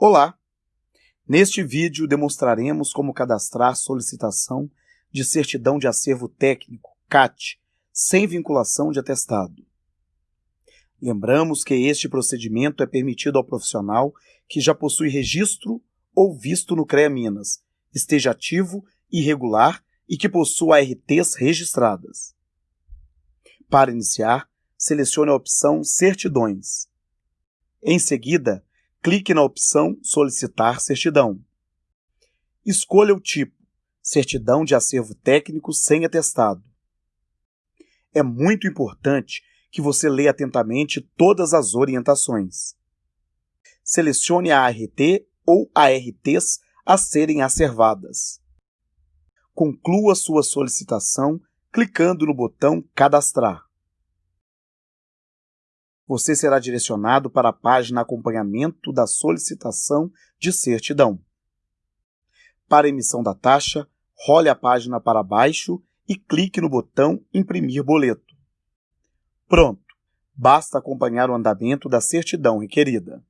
Olá! Neste vídeo demonstraremos como cadastrar solicitação de certidão de acervo técnico, CAT, sem vinculação de atestado. Lembramos que este procedimento é permitido ao profissional que já possui registro ou visto no CREA Minas, esteja ativo e regular e que possua ARTs registradas. Para iniciar, selecione a opção Certidões. Em seguida, clique na opção Solicitar certidão. Escolha o tipo, certidão de acervo técnico sem atestado. É muito importante que você leia atentamente todas as orientações. Selecione a ART ou ARTs a serem acervadas. Conclua sua solicitação clicando no botão Cadastrar você será direcionado para a página Acompanhamento da solicitação de certidão. Para emissão da taxa, role a página para baixo e clique no botão Imprimir boleto. Pronto! Basta acompanhar o andamento da certidão requerida.